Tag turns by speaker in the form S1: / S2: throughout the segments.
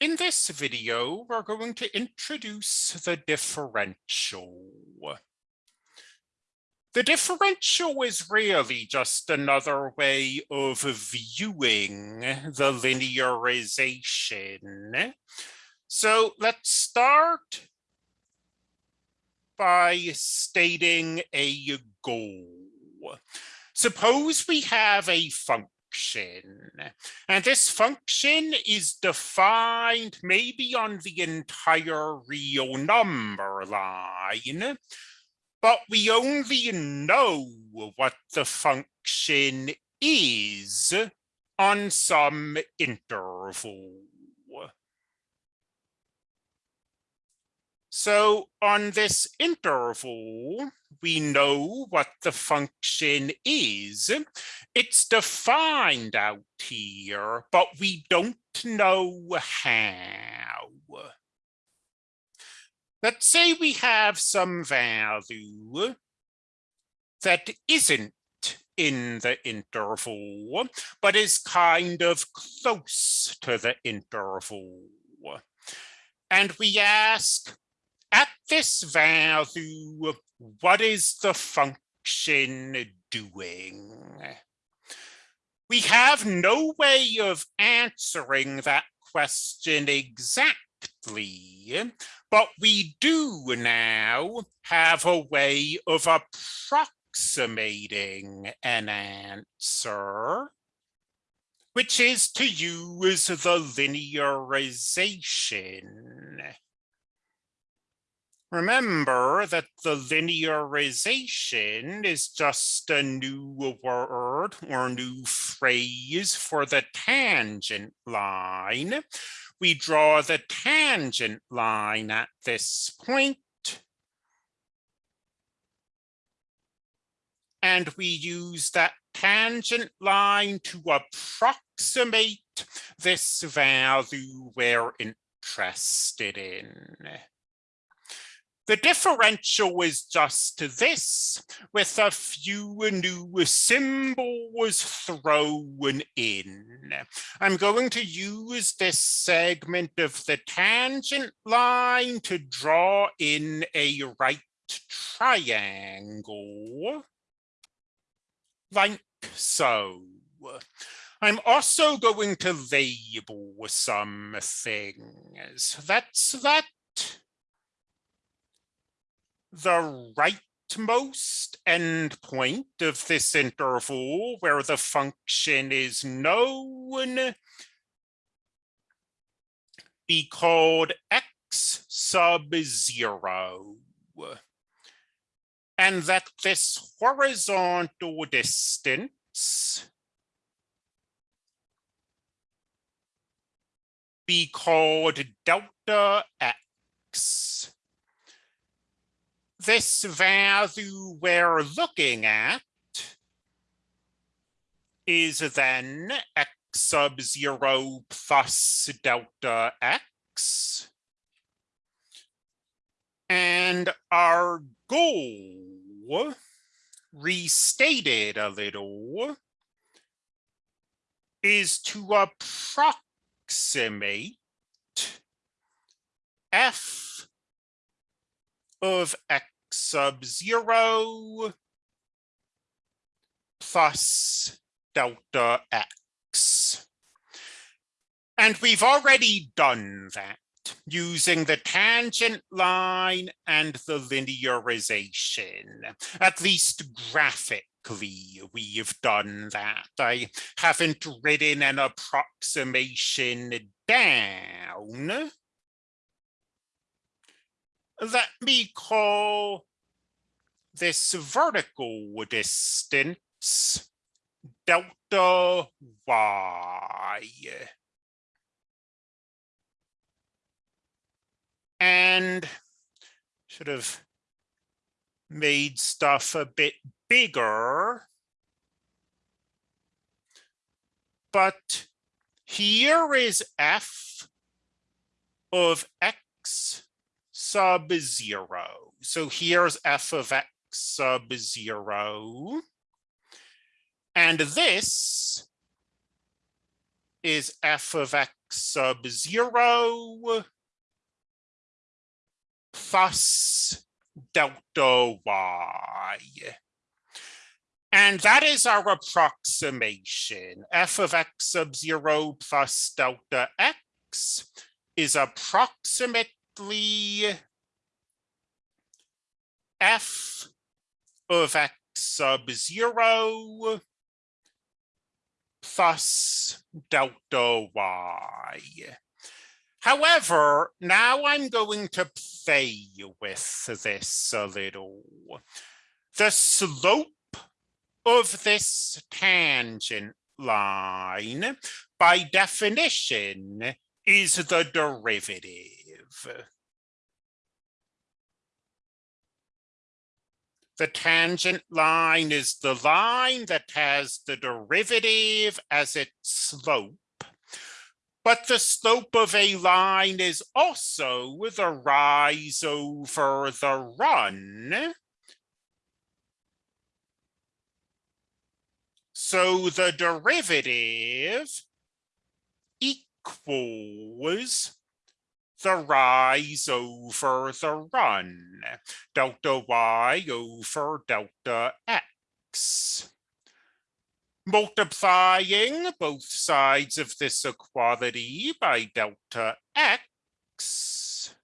S1: In this video, we're going to introduce the differential. The differential is really just another way of viewing the linearization. So let's start by stating a goal. Suppose we have a function, and this function is defined maybe on the entire real number line, but we only know what the function is on some interval. So on this interval, we know what the function is. It's defined out here, but we don't know how. Let's say we have some value that isn't in the interval, but is kind of close to the interval. And we ask, at this value, what is the function doing? We have no way of answering that question exactly but we do now have a way of approximating an answer, which is to use the linearization. Remember that the linearization is just a new word or new phrase for the tangent line, we draw the tangent line at this point. And we use that tangent line to approximate this value we're interested in. The differential is just this, with a few new symbols thrown in. I'm going to use this segment of the tangent line to draw in a right triangle, like so. I'm also going to label some things. That's that the rightmost endpoint of this interval where the function is known be called x sub zero. And that this horizontal distance be called delta x this value we're looking at is then x sub 0 plus delta x. And our goal, restated a little, is to approximate f of x sub zero plus delta x. And we've already done that using the tangent line and the linearization, at least graphically we've done that. I haven't written an approximation down, let me call this vertical distance delta y. And should have made stuff a bit bigger. But here is f of x sub zero. So here's f of x sub zero. And this is f of x sub zero plus delta y. And that is our approximation. f of x sub zero plus delta x is approximately f of x sub zero plus delta y. However, now I'm going to play with this a little. The slope of this tangent line, by definition, is the derivative. The tangent line is the line that has the derivative as its slope. But the slope of a line is also the rise over the run. So the derivative equals the rise over the run, delta y over delta x. Multiplying both sides of this equality by delta x,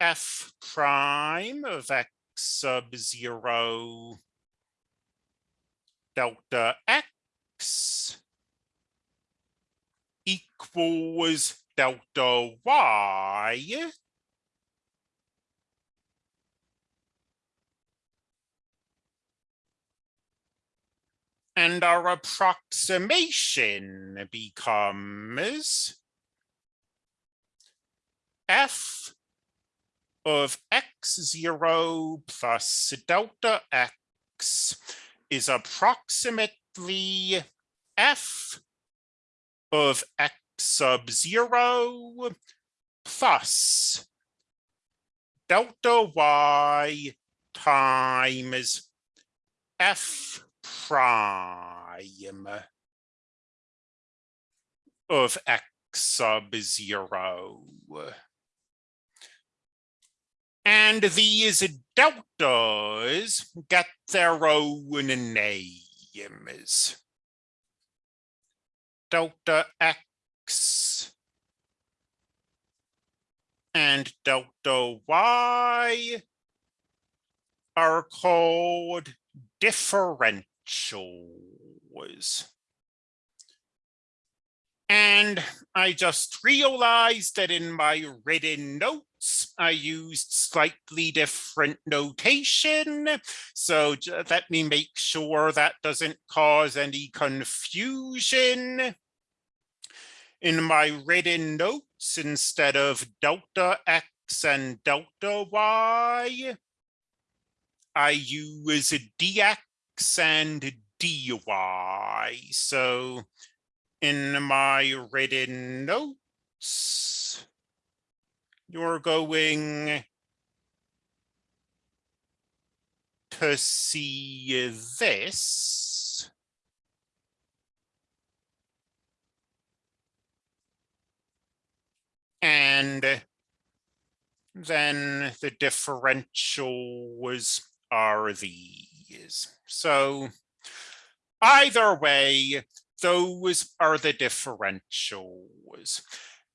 S1: f prime of x sub zero. Delta x. Equals delta y and our approximation becomes f of x0 plus delta x is approximately f of x sub zero plus delta y times f prime of x sub zero. And these deltas get their own names. Delta x and delta y are called differentials. And I just realized that in my written notes, I used slightly different notation. So let me make sure that doesn't cause any confusion in my written notes instead of delta x and delta y, I use dx and dy. So in my written notes, you're going to see this. And then the differentials are these. So either way, those are the differentials.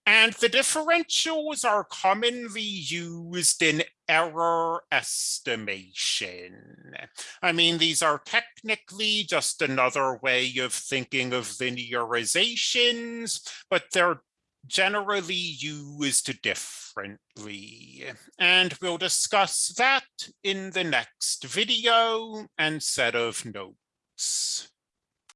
S1: And the differentials are commonly used in error estimation. I mean, these are technically just another way of thinking of linearizations, but they're generally used differently. And we'll discuss that in the next video and set of notes.